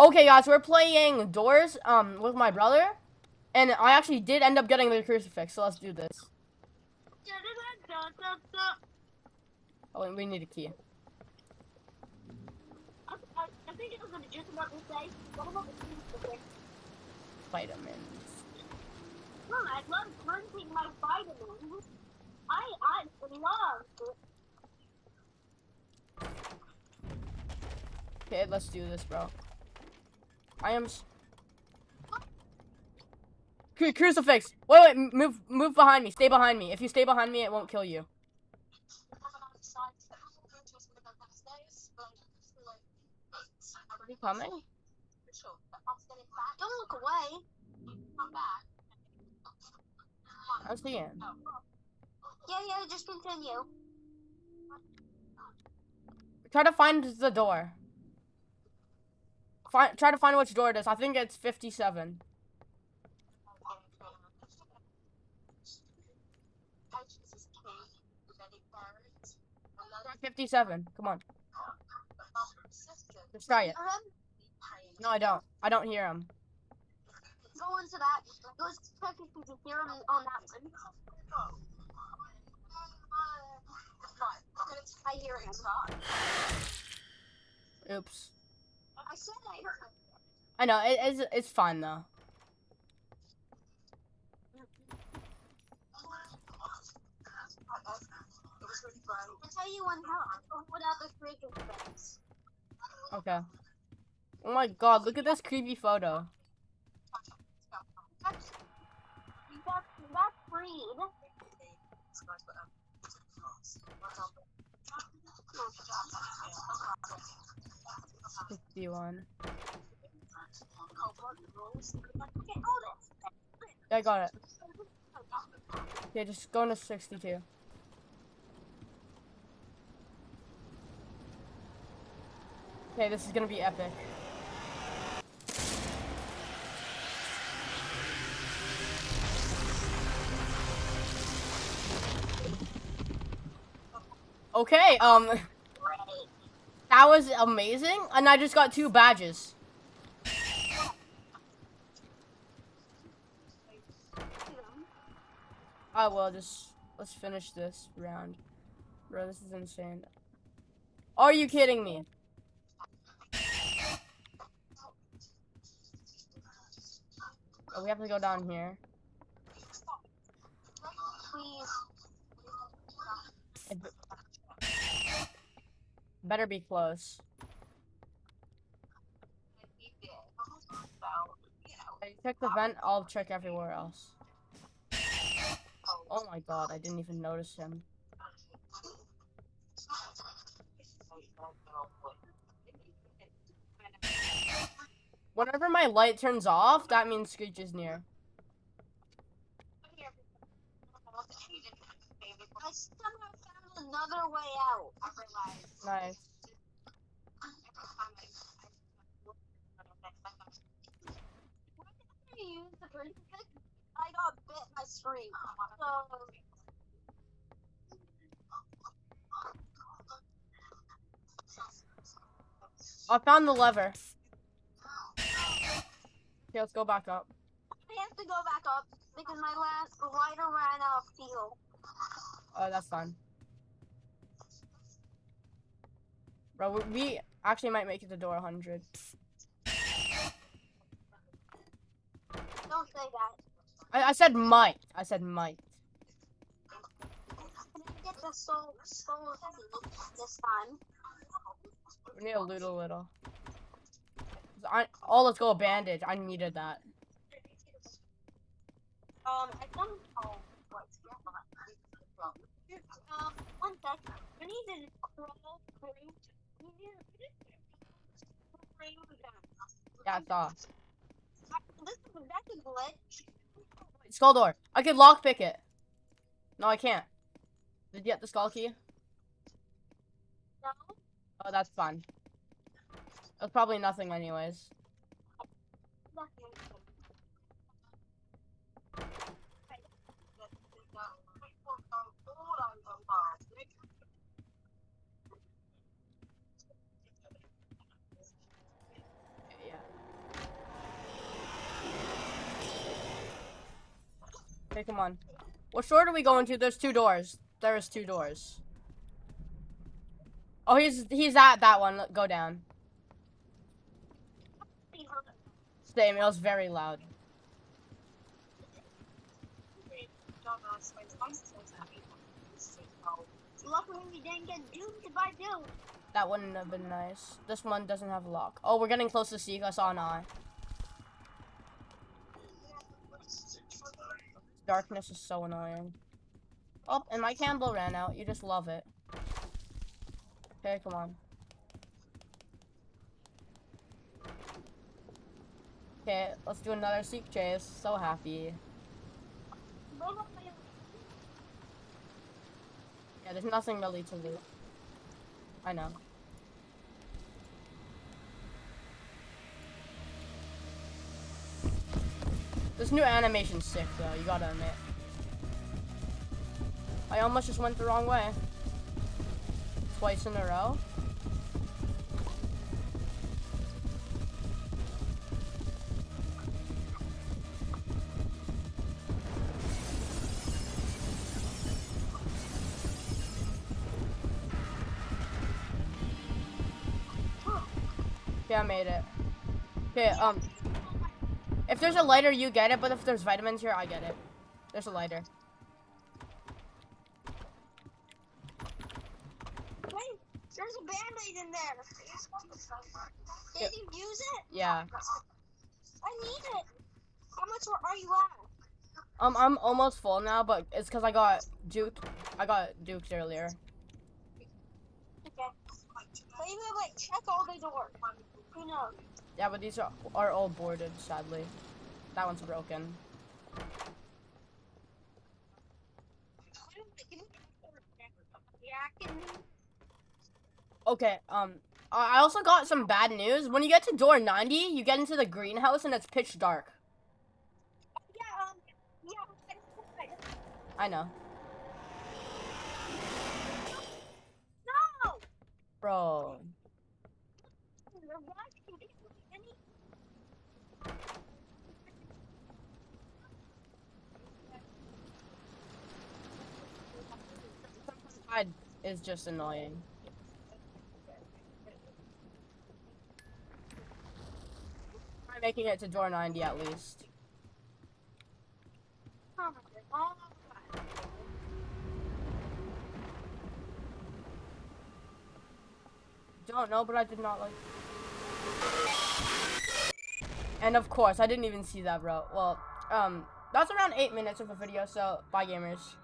Okay, guys, we're playing Doors um with my brother, and I actually did end up getting the crucifix. So let's do this. Oh, we need a key. Vitamins. No, I love drinking my vitamins. I, I love. Okay, let's do this, bro. I am. Cru- crucifix. Wait, wait, move, move behind me. Stay behind me. If you stay behind me, it won't kill you. Are you coming? Don't look away. I'm seeing. Yeah, yeah, just continue. Try to find the door. Find, try to find which door it is. I think it's 57. 57. Come on. Let's try it. No, I don't. I don't hear him. Go into that. Go check if you can hear him on that one. I hear him. Oops. I I know. It, it's, it's fine, though. Okay. Oh my god, look at this creepy photo. That's that's. 51. Yeah, I got it. Okay, just go into 62. Okay, this is gonna be epic. Okay, um, that was amazing, and I just got two badges. Oh, I will just let's finish this round, bro. This is insane. Are you kidding me? Oh, we have to go down here. Please. Better be close. Hey, check the vent. I'll check everywhere else. Oh my god, I didn't even notice him. Whenever my light turns off, that means Screech is near. I another way out. Nice. Why did I use the crucifix? I got bit by Screech. So I found the lever. Okay, let's go back up. I have to go back up because my last lighter ran out of fuel. Oh, that's fine. Bro, we- we actually might make it to door 100. Don't say that. I, I said might. I said might. Can I get the soul soul seed this time? We need to loot a little. I, oh, let's go a bandage. I needed that. Um, I don't know what. Um, one sec. I need to crawl through. We need to bring down. Yeah, I saw. This that's a. Skull door. I could lockpick it. No, I can't. Did you get the skull key? No. Oh, that's fine. That's probably nothing anyways. Yeah. Okay, come on. What store are we going to? There's two doors. There is two doors. Oh, he's he's at that one. Go down. Same. It was very loud. Luckily we didn't get duped by Doom. That wouldn't have been nice. This one doesn't have a lock. Oh, we're getting close to Seek. I saw an eye. Darkness is so annoying. Oh, and my candle ran out. You just love it. Okay, come on. Okay, let's do another Seek chase. So happy. Yeah, there's nothing really to loot. I know. This new animation's sick, though. You gotta admit. I almost just went the wrong way. Twice in a row. Okay, I made it. Okay, um, if there's a lighter, you get it, but if there's vitamins here, I get it. There's a lighter. Wait, there's a band-aid in there. Did you use it? Yeah. I need it. How much are you at? Um, I'm almost full now, but it's because I got duked. I got duked earlier. Okay. Wait, wait, wait. Check all the doors. Who knows? Yeah, but these are, are all boarded, sadly. That one's broken. Yeah, I can. Okay, um, I also got some bad news. When you get to door 90, you get into the greenhouse and it's pitch dark. Yeah, um, yeah. I know. No! Bro. Side is just annoying. Try making it to door 90 at least. Don't know, but I did not like. And of course, I didn't even see that, bro. Well, um, that's around eight minutes of a video, so bye, gamers.